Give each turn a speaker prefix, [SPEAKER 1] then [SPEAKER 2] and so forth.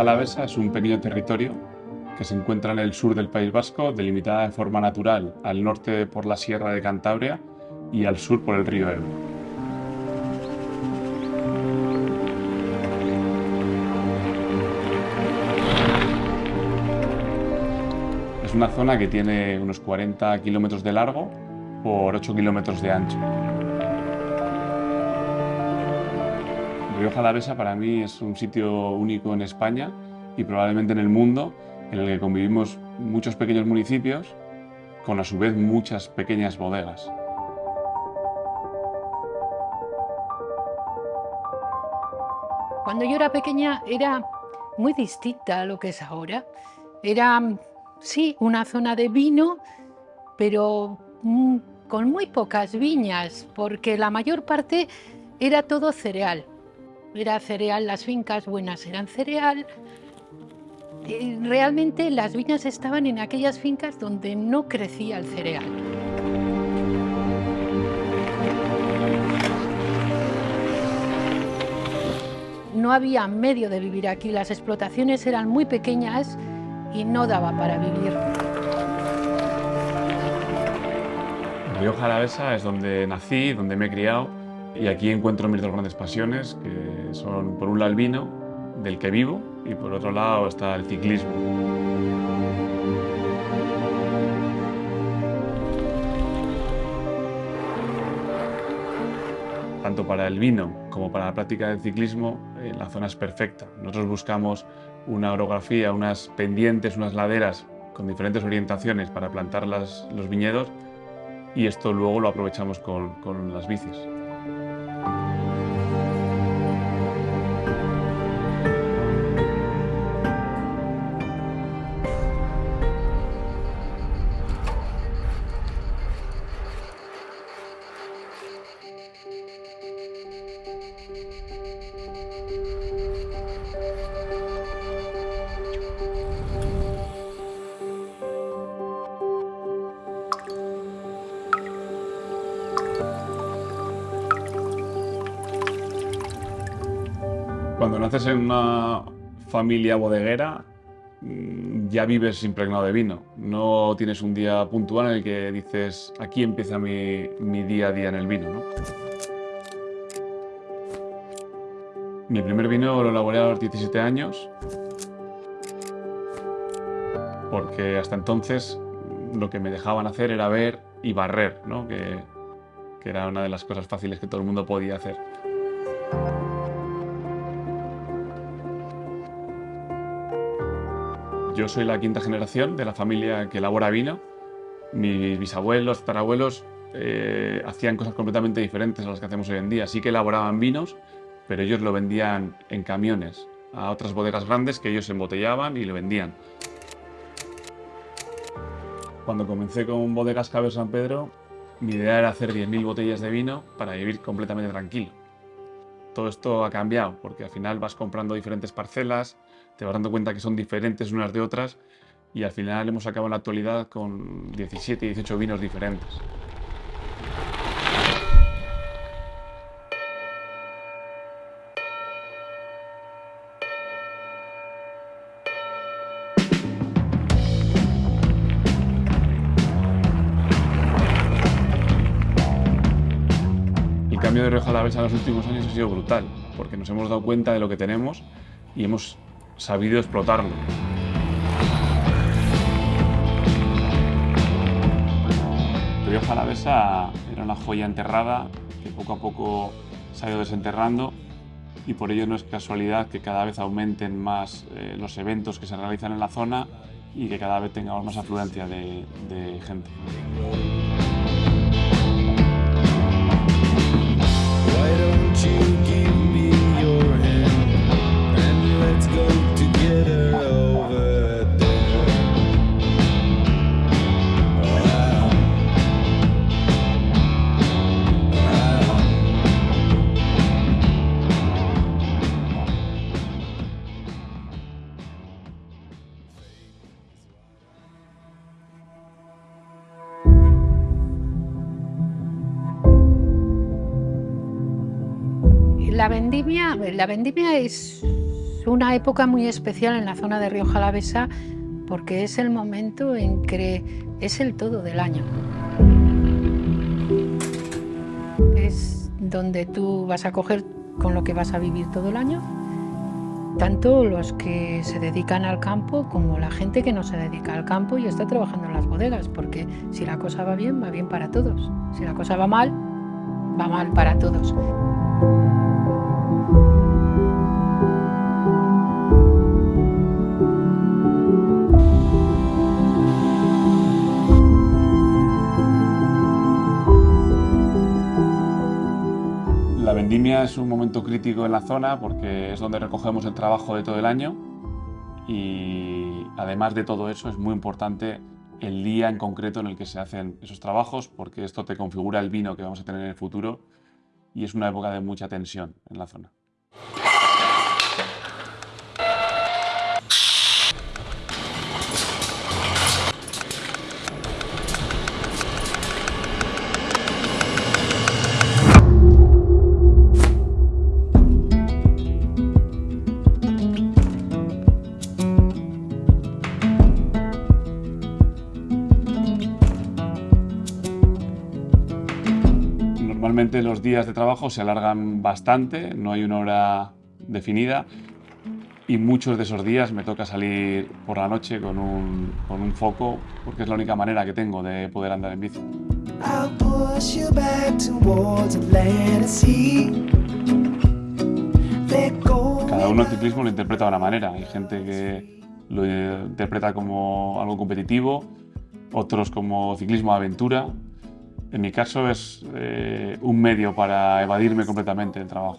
[SPEAKER 1] Alavesa es un pequeño territorio que se encuentra en el sur del País Vasco, delimitada de forma natural al norte por la Sierra de Cantabria y al sur por el río Ebro. Es una zona que tiene unos 40 kilómetros de largo por 8 kilómetros de ancho. Rioja Alavesa para mí es un sitio único en España y probablemente en el mundo en el que convivimos muchos pequeños municipios con a su vez muchas pequeñas bodegas.
[SPEAKER 2] Cuando yo era pequeña era muy distinta a lo que es ahora. Era, sí, una zona de vino, pero mm, con muy pocas viñas, porque la mayor parte era todo cereal. Era cereal, las fincas buenas eran cereal. Realmente las viñas estaban en aquellas fincas donde no crecía el cereal. No había medio de vivir aquí, las explotaciones eran muy pequeñas y no daba para vivir.
[SPEAKER 1] Río Jalavesa es donde nací, donde me he criado y aquí encuentro mis dos grandes pasiones, que son por un lado el vino, del que vivo, y por otro lado está el ciclismo. Tanto para el vino como para la práctica del ciclismo, eh, la zona es perfecta. Nosotros buscamos una orografía, unas pendientes, unas laderas con diferentes orientaciones para plantar los viñedos y esto luego lo aprovechamos con, con las bicis. Cuando naces en una familia bodeguera, mm, ya vives impregnado de vino. No tienes un día puntual en el que dices, aquí empieza mi, día a día en el vino. Mi primer vino lo elaboré a los 17 años, porque hasta entonces lo que me dejaban hacer era ver y barrer, que, que era una de las cosas fáciles que todo el mundo podía hacer. Yo soy la quinta generación de la familia que elabora vino. Mis bisabuelos, tatarabuelos eh, hacían cosas completamente diferentes a las que hacemos hoy en día. Sí que elaboraban vinos, pero ellos lo vendían en camiones a otras bodegas grandes que ellos embotellaban y lo vendían. Cuando comencé con Bodegas Caber San Pedro, mi idea era hacer 10.000 botellas de vino para vivir completamente tranquilo. Todo esto ha cambiado porque al final vas comprando diferentes parcelas, te vas dando cuenta que son diferentes unas de otras y al final hemos acabado en la actualidad con 17 y 18 vinos diferentes. De Rioja Alavesa en los últimos años ha sido brutal, porque nos hemos dado cuenta de lo que tenemos y hemos sabido explotarlo. Rioja Alavesa era una joya enterrada que poco a poco se ha ido desenterrando y por ello no es casualidad que cada vez aumenten más eh, los eventos que se realizan en la zona y que cada vez tengamos más afluencia de gente.
[SPEAKER 2] La la vendimia es, una época muy especial en la zona de Río Jalavesa porque es el momento en que es el todo del año. Es donde tú vas a coger con lo que vas a vivir todo el año, tanto los que se dedican al campo como la gente que no se dedica al campo y está trabajando en las bodegas, porque si la cosa va bien, va bien para todos. Si la cosa va mal, va mal para todos.
[SPEAKER 1] Es un momento crítico en la zona porque es donde recogemos el trabajo de todo el año y además de todo eso es muy importante el día en concreto en el que se hacen esos trabajos porque esto te configura el vino que vamos a tener en el futuro y es una época de mucha tensión en la zona. Normalmente los días de trabajo se alargan bastante, no hay una hora definida y muchos de esos días me toca salir por la noche con un, con un foco porque es la única manera que tengo de poder andar en bici. Cada uno el ciclismo lo interpreta de una manera. Hay gente que lo interpreta como algo competitivo, otros como ciclismo de aventura, en mi caso es eh, un medio para evadirme completamente del trabajo.